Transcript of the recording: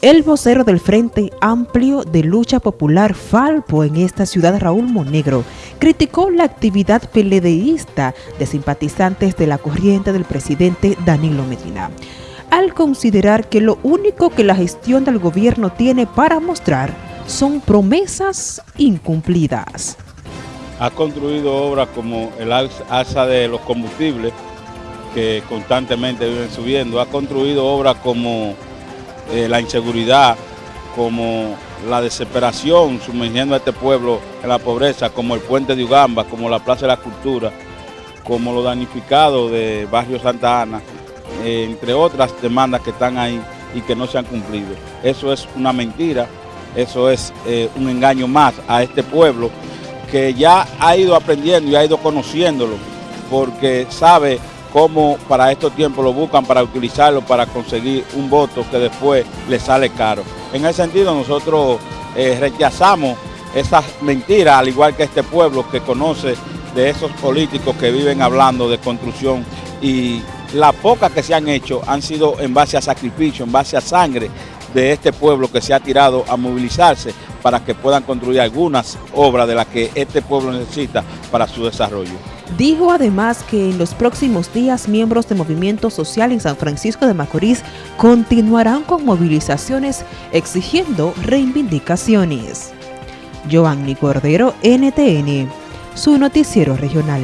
El vocero del Frente Amplio de Lucha Popular Falpo en esta ciudad, Raúl Monegro, criticó la actividad peledeísta de simpatizantes de la corriente del presidente Danilo Medina, al considerar que lo único que la gestión del gobierno tiene para mostrar son promesas incumplidas. Ha construido obras como el alza de los combustibles, que constantemente viven subiendo, ha construido obras como eh, la inseguridad, como la desesperación sumergiendo a este pueblo en la pobreza, como el puente de Ugamba, como la Plaza de la Cultura, como los danificados de Barrio Santa Ana, eh, entre otras demandas que están ahí y que no se han cumplido. Eso es una mentira, eso es eh, un engaño más a este pueblo que ya ha ido aprendiendo y ha ido conociéndolo, porque sabe cómo para estos tiempos lo buscan para utilizarlo para conseguir un voto que después le sale caro. En ese sentido nosotros eh, rechazamos esas mentiras, al igual que este pueblo que conoce de esos políticos que viven hablando de construcción y las pocas que se han hecho han sido en base a sacrificio, en base a sangre de este pueblo que se ha tirado a movilizarse para que puedan construir algunas obras de las que este pueblo necesita para su desarrollo. Dijo además que en los próximos días miembros de Movimiento Social en San Francisco de Macorís continuarán con movilizaciones exigiendo reivindicaciones. Giovanni Cordero, NTN, su noticiero regional.